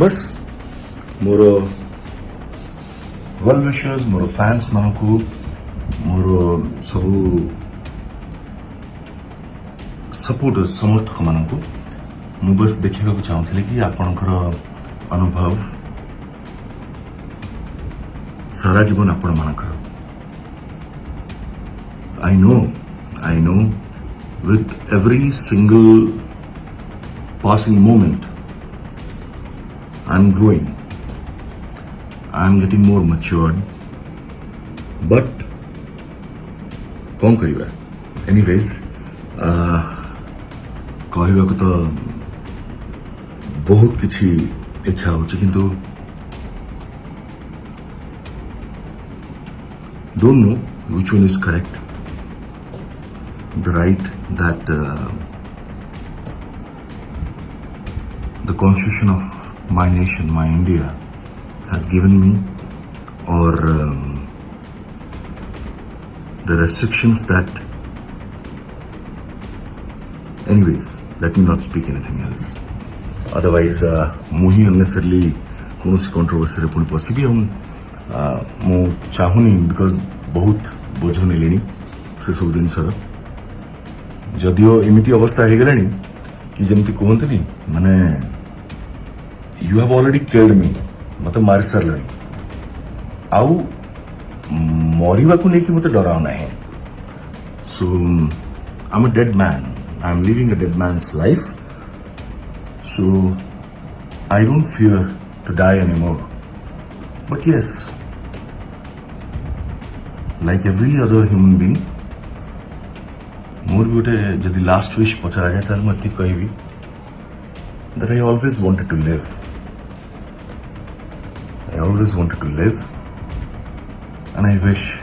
बस ମୋର ୱେଲ୍ ୱିଶର୍ସ ମୋର ଫ୍ୟାନ୍ସ ମାନଙ୍କୁ ମୋର ସବୁ ସପୋର୍ଟର୍ସ ସମର୍ଥକମାନଙ୍କୁ ମୁଁ ବସ୍ ଦେଖିବାକୁ ଚାହୁଁଥିଲି କି ଆପଣଙ୍କର ଅନୁଭବ ସାରା ଜୀବନ ଆପଣମାନଙ୍କର I know, I know, with every single passing moment, I'm growing. I'm getting more matured. But, କଣ କରିବା ଏନିୱେଜ୍ କହିବାକୁ ତ ବହୁତ କିଛି ଇଚ୍ଛା ହଉଛି କିନ୍ତୁ don't know which one is correct. The right that uh, the constitution of my nation, my India, has given me, or um, the restrictions that. Anyways, let me not speak anything else. Otherwise, uh, ମୁଁ ହିଁ unnecessarily କୌଣସି କଣ୍ଟ୍ରୋଭର୍ସିରେ ପୁଣି ପଶିବି ଆଉ uh, ମୁଁ ଚାହୁଁନି because ବହୁତ ବୋଝ ନେଲିଣି ସେସବୁ ଜିନିଷର ଯଦିଓ ଏମିତି ଅବସ୍ଥା ହେଇଗଲାଣି କି ଯେମିତି କୁହନ୍ତିନି ମାନେ you have already killed me मतलब मारे सर लड़ी। आउ मौरीवा को लेकर मुझे डरावना है। So I am a dead man I am living a dead man life so I don't fear to die anymore but yes like every other human being मोर भी गोटे जदि लास्ट विश पचरा जाए तो मुझे कहबी that I always wanted to live I always wanted to live and I wish.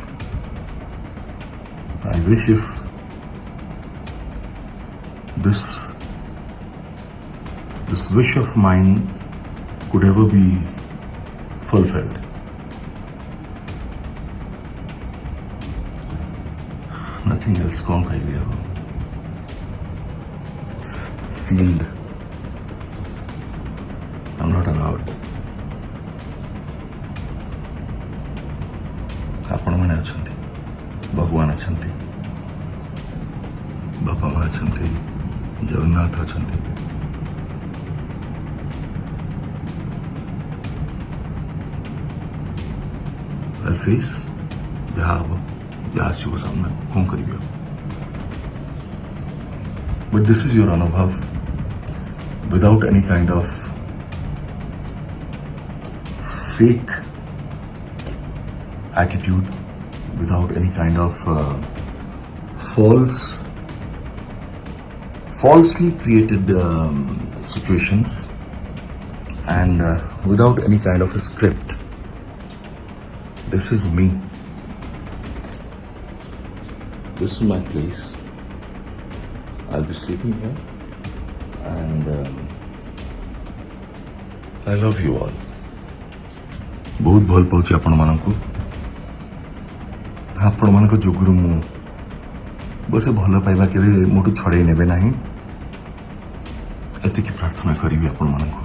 I wish if this this wish of mine could ever be fulfilled. Nothing else wrong idea. It's sealed. I'm not allowed. ଆପଣମାନେ ଅଛନ୍ତି ଭଗବାନ ଅଛନ୍ତି ବାପା ମା ଅଛନ୍ତି ଜଗନ୍ନାଥ ଅଛନ୍ତି face ଯାହା ହବ ଯାହା ଆସିବ ସାମ୍ନା କଣ କରିବି ଆଉ But this is your Anubhav without any kind of fake attitude without any kind of uh, false, falsely created um, situations and uh, without any kind of a script. This is me. This is my place. I'll be sleeping here and um, I love you all. बहुत भल पाऊँ आपण मानू ଆପଣମାନଙ୍କ ଯୋଗୁରୁ ମୁଁ ବସେ ଭଲ ପାଇବା କେବେ ମୋଠୁ ଛଡ଼େଇ ନେବେ ନାହିଁ ଏତିକି ପ୍ରାର୍ଥନା କରିବି ଆପଣମାନଙ୍କୁ